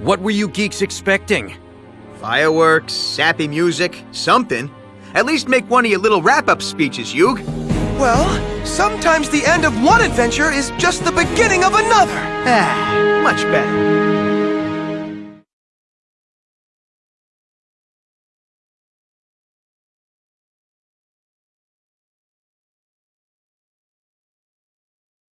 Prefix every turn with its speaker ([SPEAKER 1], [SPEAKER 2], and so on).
[SPEAKER 1] What were you geeks expecting?
[SPEAKER 2] Fireworks, sappy music, something. At least make one of your little wrap-up speeches, Yug.
[SPEAKER 3] Well, sometimes the end of one adventure is just the beginning of another.
[SPEAKER 2] Ah, much better.